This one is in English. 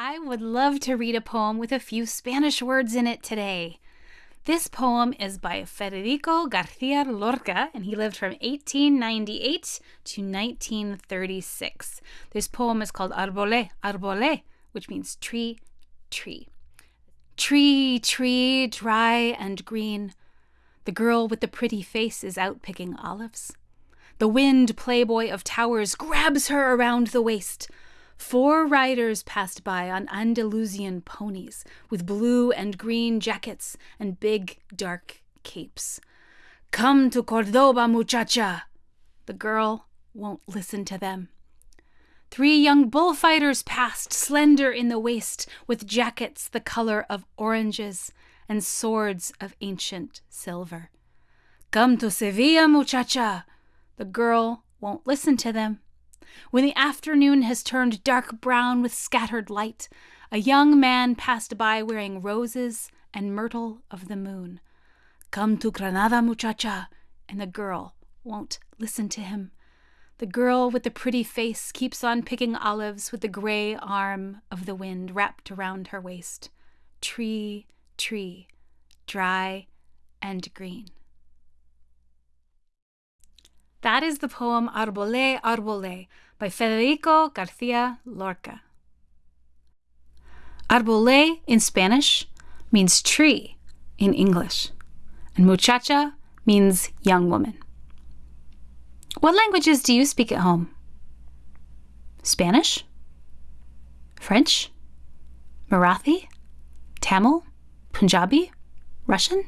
I would love to read a poem with a few Spanish words in it today. This poem is by Federico Garcia Lorca, and he lived from 1898 to 1936. This poem is called Arbole, Arbole, which means tree, tree. Tree, tree, dry and green. The girl with the pretty face is out picking olives. The wind playboy of towers grabs her around the waist. Four riders passed by on Andalusian ponies with blue and green jackets and big dark capes. Come to Cordoba, muchacha! The girl won't listen to them. Three young bullfighters passed, slender in the waist, with jackets the color of oranges and swords of ancient silver. Come to Sevilla, muchacha! The girl won't listen to them. When the afternoon has turned dark brown with scattered light, a young man passed by wearing roses and myrtle of the moon. Come to Granada, muchacha, and the girl won't listen to him. The girl with the pretty face keeps on picking olives with the gray arm of the wind wrapped around her waist. Tree, tree, dry and green. That is the poem Arbole, Arbole by Federico Garcia Lorca. Arbole in Spanish means tree in English, and muchacha means young woman. What languages do you speak at home? Spanish? French? Marathi? Tamil? Punjabi? Russian?